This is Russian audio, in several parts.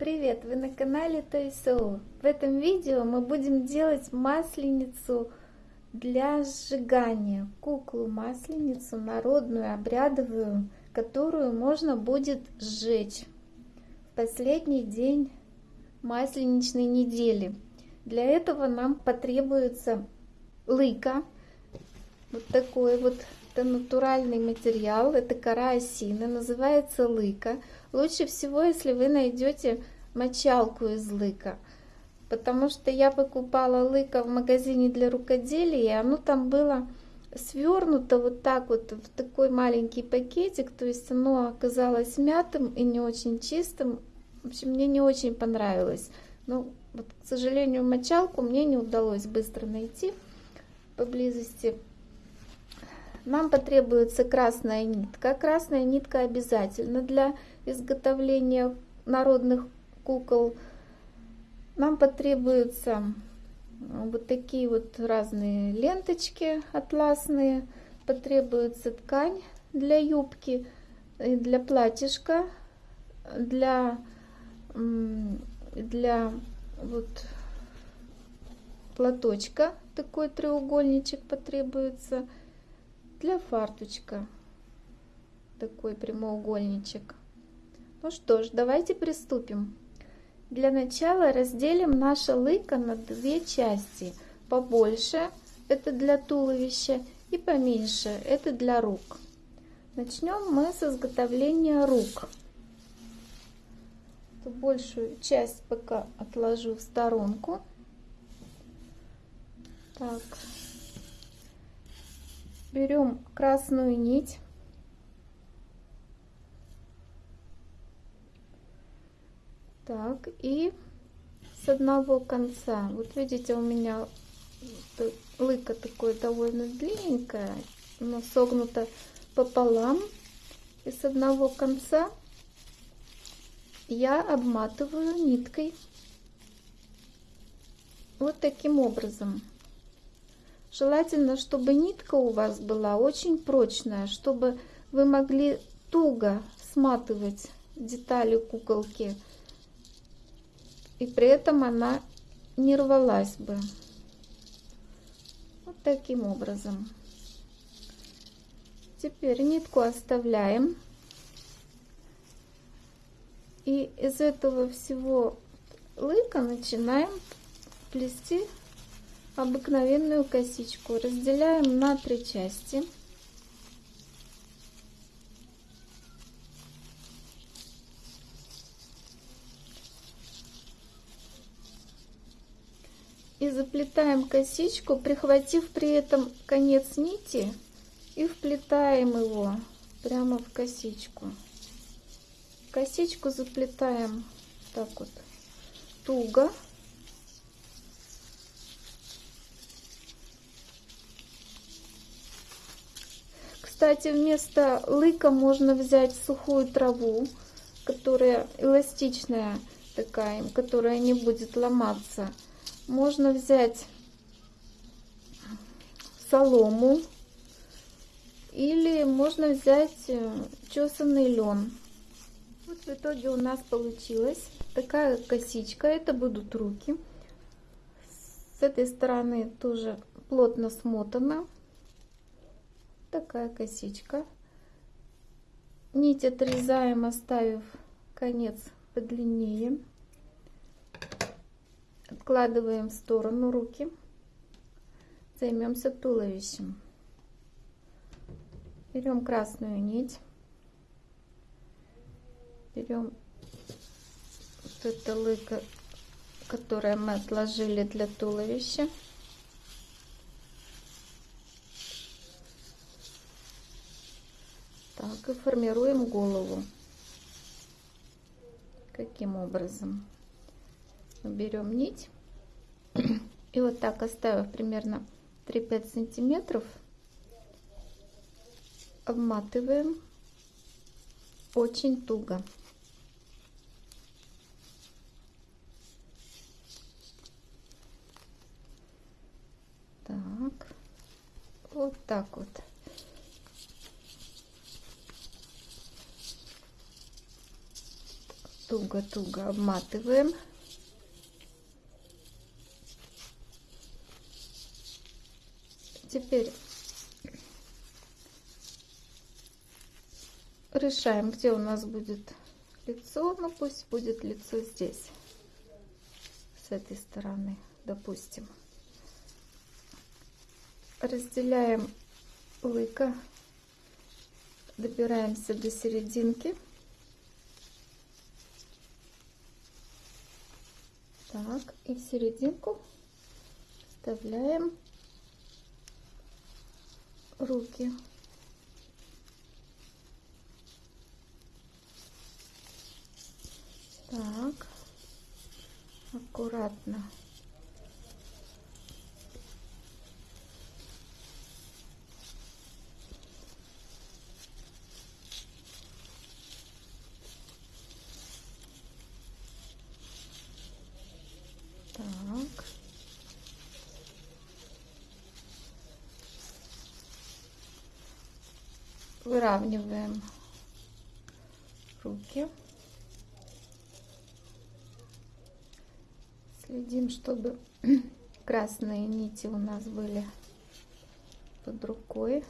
Привет! Вы на канале Тойсоу. В этом видео мы будем делать масленицу для сжигания. Куклу масленицу народную, обрядовую, которую можно будет сжечь в последний день масленичной недели. Для этого нам потребуется лыка, вот такой вот это натуральный материал, это кора осины, называется лыка. Лучше всего, если вы найдете мочалку из лыка, потому что я покупала лыка в магазине для рукоделия, и оно там было свернуто вот так вот в такой маленький пакетик, то есть оно оказалось мятым и не очень чистым. В общем, мне не очень понравилось. Но, вот, к сожалению, мочалку мне не удалось быстро найти поблизости нам потребуется красная нитка. Красная нитка обязательно для изготовления народных кукол. Нам потребуются вот такие вот разные ленточки атласные. Потребуется ткань для юбки, для платьишка, для, для вот платочка. Такой треугольничек потребуется для фарточка такой прямоугольничек. Ну что ж, давайте приступим. Для начала разделим наше лыко на две части. Побольше это для туловища и поменьше это для рук. Начнем мы с изготовления рук. Большую часть пока отложу в сторонку. Так, берем красную нить так и с одного конца. Вот видите у меня лыка такое довольно длинненькое но согнуто пополам. И с одного конца я обматываю ниткой вот таким образом. Желательно, чтобы нитка у вас была очень прочная, чтобы вы могли туго сматывать детали куколки. И при этом она не рвалась бы. Вот таким образом. Теперь нитку оставляем. И из этого всего лыка начинаем плести обыкновенную косичку разделяем на три части. И заплетаем косичку, прихватив при этом конец нити и вплетаем его прямо в косичку. Косичку заплетаем так вот туго. Кстати, вместо лыка можно взять сухую траву, которая эластичная такая, которая не будет ломаться. Можно взять солому или можно взять э, чесанный лен. Вот в итоге у нас получилась такая косичка. Это будут руки. С этой стороны тоже плотно смотана такая косичка. Нить отрезаем, оставив конец подлиннее. Откладываем в сторону руки. Займемся туловищем. Берем красную нить. Берем вот это лыко, которое мы отложили для туловища. Так, и формируем голову. Каким образом? Берем нить и вот так оставив примерно 3-5 сантиметров, обматываем очень туго. Так, вот так вот. туго-туго обматываем. Теперь решаем, где у нас будет лицо. Ну, пусть будет лицо здесь, с этой стороны, допустим. Разделяем лыко, добираемся до серединки. Так, и в серединку вставляем руки. Так, аккуратно. Так. Выравниваем руки. Следим, чтобы красные нити у нас были под рукой.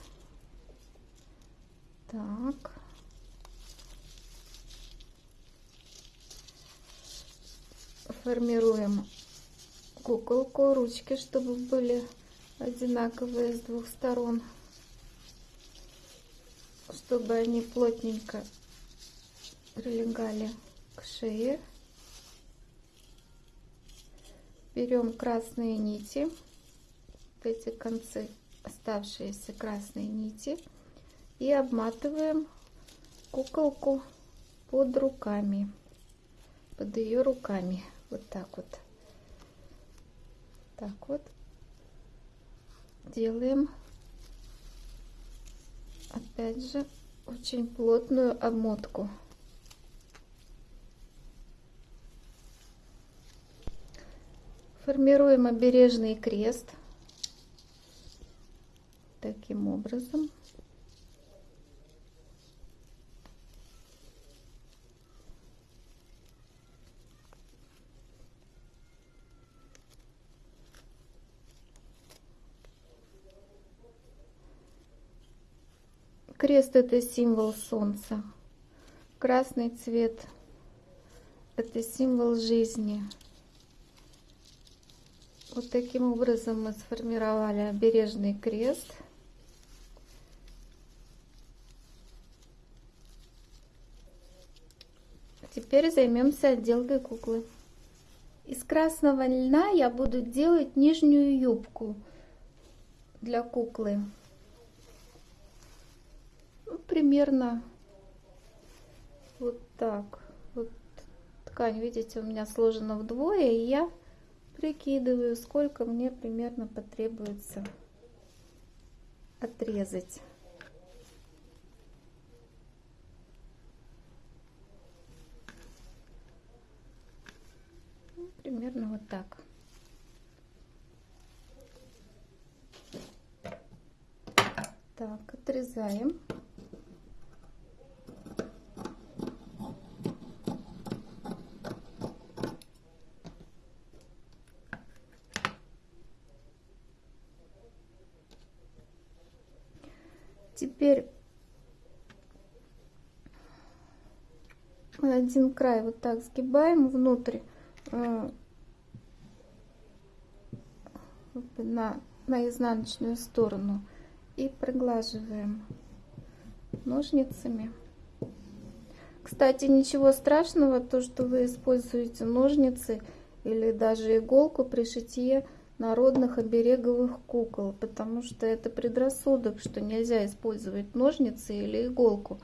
Так. Формируем куколку, ручки, чтобы были одинаковые с двух сторон, чтобы они плотненько прилегали к шее. Берем красные нити, вот эти концы, оставшиеся красные нити, и обматываем куколку под руками, под ее руками, вот так вот. Так вот. Делаем опять же очень плотную обмотку. Формируем обережный крест таким образом Крест это символ солнца. Красный цвет это символ жизни. Вот таким образом мы сформировали обережный крест. Теперь займемся отделкой куклы. Из красного льна я буду делать нижнюю юбку для куклы примерно вот так. Вот ткань, видите, у меня сложена вдвое, и я прикидываю, сколько мне примерно потребуется отрезать. Ну, примерно вот так. Так, отрезаем. Теперь один край вот так сгибаем внутрь э, на, на изнаночную сторону и проглаживаем ножницами. Кстати, ничего страшного, то, что вы используете ножницы или даже иголку при шитье народных обереговых кукол, потому что это предрассудок, что нельзя использовать ножницы или иголку.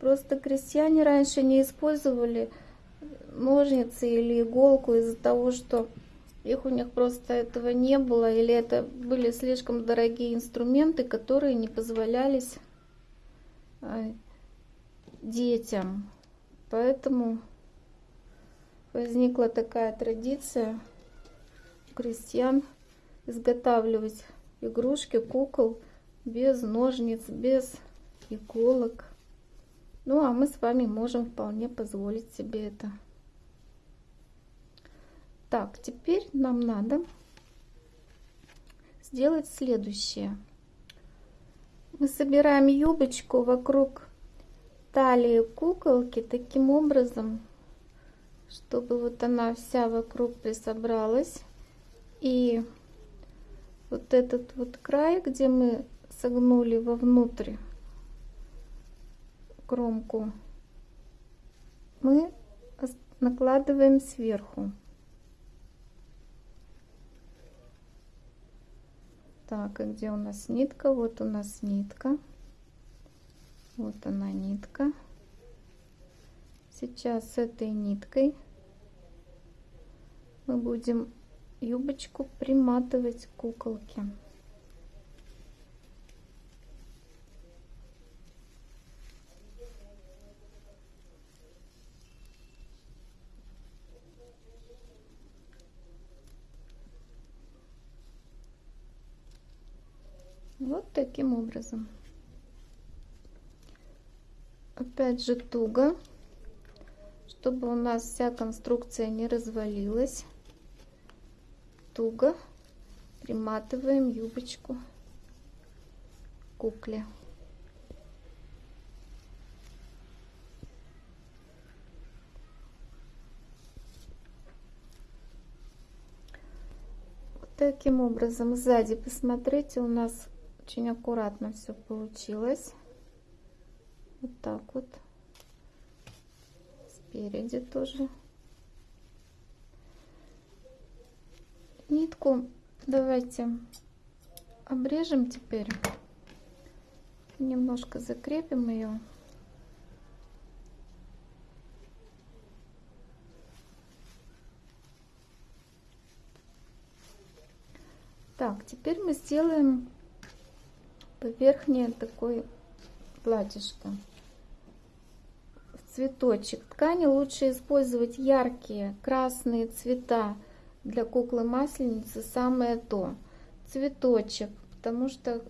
Просто крестьяне раньше не использовали ножницы или иголку из-за того, что их у них просто этого не было, или это были слишком дорогие инструменты, которые не позволялись а, детям. Поэтому возникла такая традиция крестьян изготавливать игрушки, кукол без ножниц, без иголок. Ну, а мы с вами можем вполне позволить себе это. Так, теперь нам надо сделать следующее. Мы собираем юбочку вокруг талии куколки таким образом, чтобы вот она вся вокруг присобралась. И вот этот вот край, где мы согнули вовнутрь кромку мы накладываем сверху. Так, и где у нас нитка? Вот у нас нитка. Вот она нитка. Сейчас с этой ниткой мы будем юбочку приматывать к куколке. Вот таким образом. Опять же туго, чтобы у нас вся конструкция не развалилась. Туго приматываем юбочку кукле. Таким образом сзади посмотрите у нас очень аккуратно все получилось. Вот так вот. Спереди тоже. Нитку давайте обрежем теперь. Немножко закрепим ее. Так, теперь мы сделаем верхнее такой платьишко. В цветочек. Ткани лучше использовать яркие красные цвета. Для куклы масленицы самое то. Цветочек потому что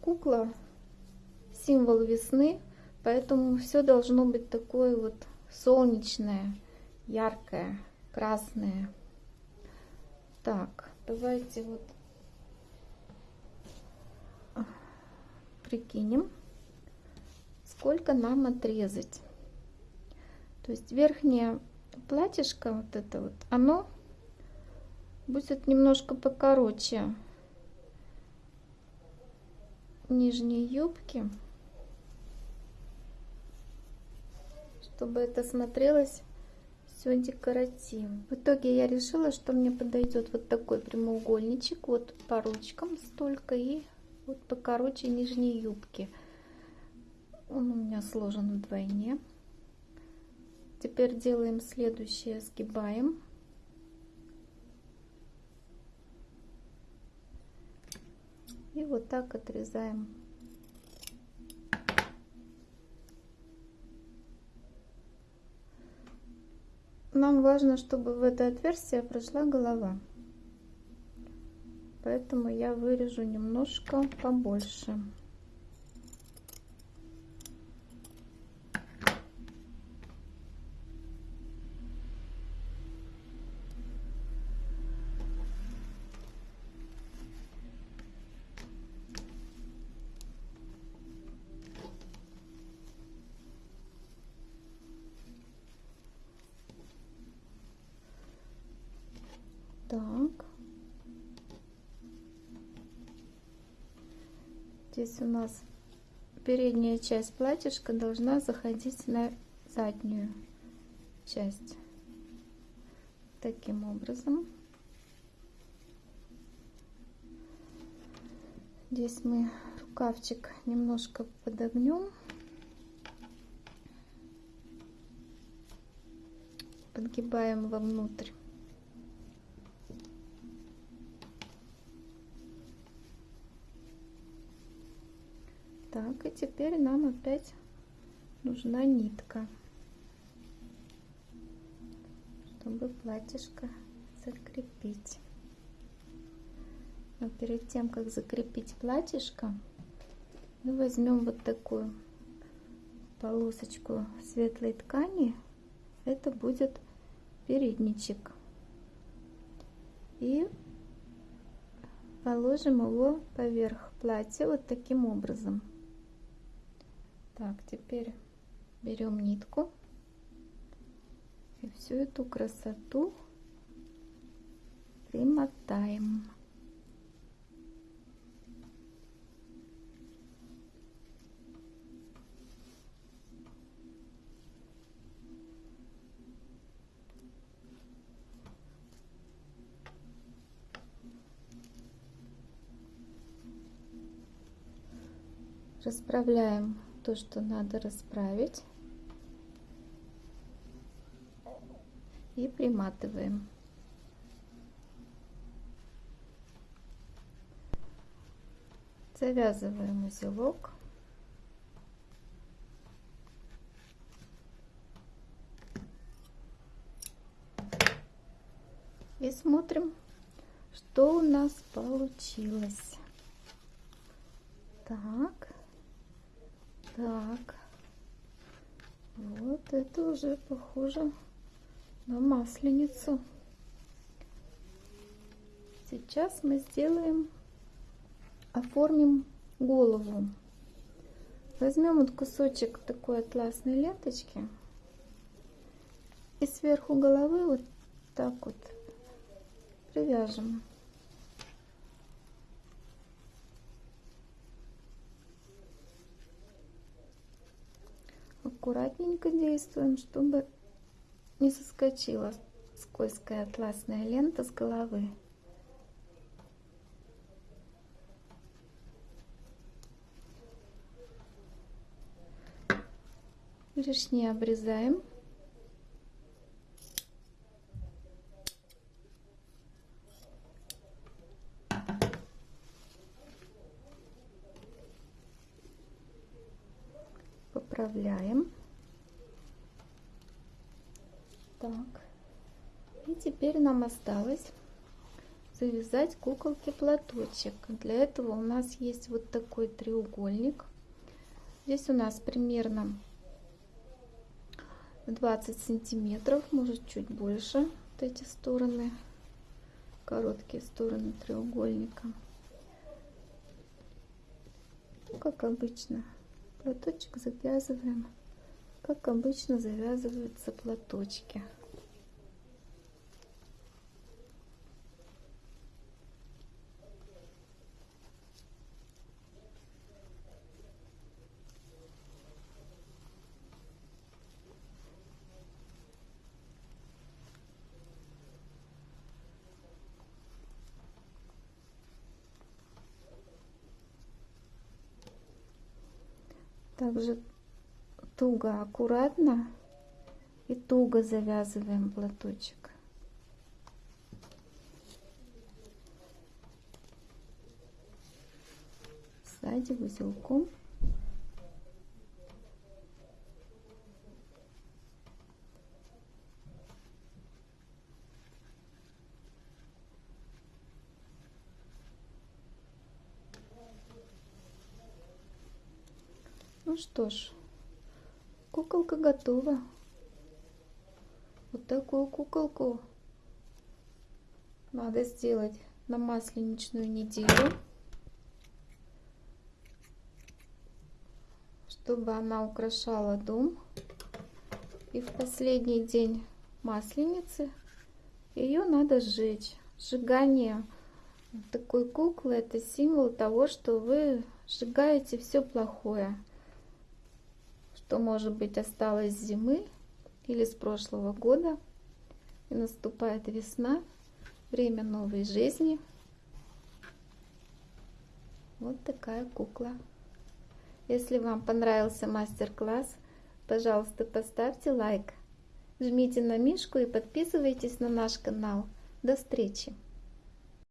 кукла символ весны поэтому все должно быть такое вот солнечное яркое красное. Так давайте вот прикинем, сколько нам отрезать. То есть верхнее платьишко, вот это вот, оно будет немножко покороче нижней юбки, чтобы это смотрелось все декоративно. В итоге я решила, что мне подойдет вот такой прямоугольничек, вот по ручкам столько и вот покороче нижней юбки. Он у меня сложен вдвойне. Теперь делаем следующее, сгибаем. И вот так отрезаем. Нам важно, чтобы в это отверстие прошла голова поэтому я вырежу немножко побольше Здесь у нас передняя часть платьишка должна заходить на заднюю часть. Таким образом. Здесь мы рукавчик немножко подогнем. Подгибаем вовнутрь. Теперь нам опять нужна нитка, чтобы платьишко закрепить. Но перед тем, как закрепить платьишко, мы возьмем вот такую полосочку светлой ткани. Это будет передничек. И положим его поверх платья вот таким образом. Так, теперь берем нитку и всю эту красоту примотаем. Расправляем то, что надо расправить. И приматываем. Завязываем узелок. И смотрим, что у нас получилось. Так. Так. Вот это уже похоже на масленицу. Сейчас мы сделаем, оформим голову. Возьмем вот кусочек такой атласной ленточки и сверху головы вот так вот привяжем. Аккуратненько действуем, чтобы не соскочила скользкая атласная лента с головы. Лишнее обрезаем. Поправляем. Так. И теперь нам осталось завязать куколке платочек. Для этого у нас есть вот такой треугольник. Здесь у нас примерно 20 сантиметров, может чуть больше. Вот эти стороны, короткие стороны треугольника. Ну, как обычно, платочек завязываем как обычно завязываются платочки. Также туго, аккуратно и туго завязываем платочек. Сзади узелком. Ну что ж, Куколка готова. Вот такую куколку надо сделать на масленичную неделю, чтобы она украшала дом. И в последний день масленицы ее надо сжечь. Сжигание такой куклы это символ того, что вы сжигаете все плохое что, может быть, осталось с зимы или с прошлого года. И наступает весна, время новой жизни. Вот такая кукла. Если вам понравился мастер-класс, пожалуйста, поставьте лайк, жмите на мишку и подписывайтесь на наш канал. До встречи!